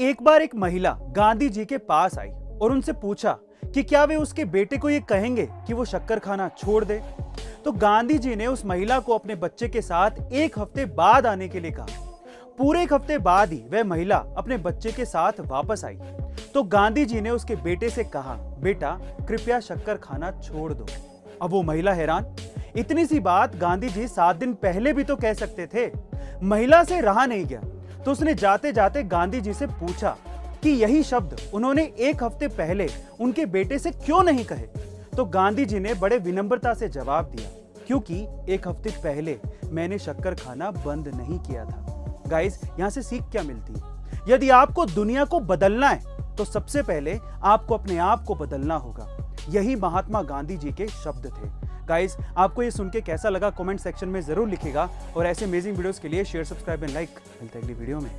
एक बार एक महिला गांधी जी के पास आई और उनसे पूछा कि क्या वे उसके बेटे को ये कहेंगे कि वो शक्कर खाना छोड़ दे? तो गांधी जी ने उस महिला को अपने बच्चे के साथ एक हफ़्ते बाद आने के लिए कहा। पूरे एक हफ़्ते बाद ही वह महिला अपने बच्चे के साथ वापस आई। तो गांधी जी ने उसके बेटे से कहा, बेटा, कृपया शक्कर खाना छोड़ दो। अब वो महिला हैरान। इतनी सी बात गांधी जी सात दिन पहले भी तो कह सकते थे। महिला से रहा नहीं गया। तो उसने जाते जाते गांधी जी से पूछा कि यही शब्द उन्होंने एक हफ़्ते पहले उनके बेटे से क्यों नहीं कहे? तो गांधी जी ने बड़े विनम्रता से जवाब दिया, क्योंकि एक हफ़्ते पहले मैंने शक्कर खाना बंद नहीं किया था। गाइस यहाँ से सीख क्या मिलती? यदि आपको दुनिया को बदलना है तो सबसे पहले आपको अपने आप को बदलना होगा। यही महात्मा गांधी जी के शब्द थे। गाइस आपको ये सुन के कैसा लगा? कॉमेंट सेक्शन में ज़रूर लिखेगा और ऐसे अमेजिंग वीडियोज़ के लिए शेयर सब्सक्राइब एंड लाइक मिलते अगली वीडियो में।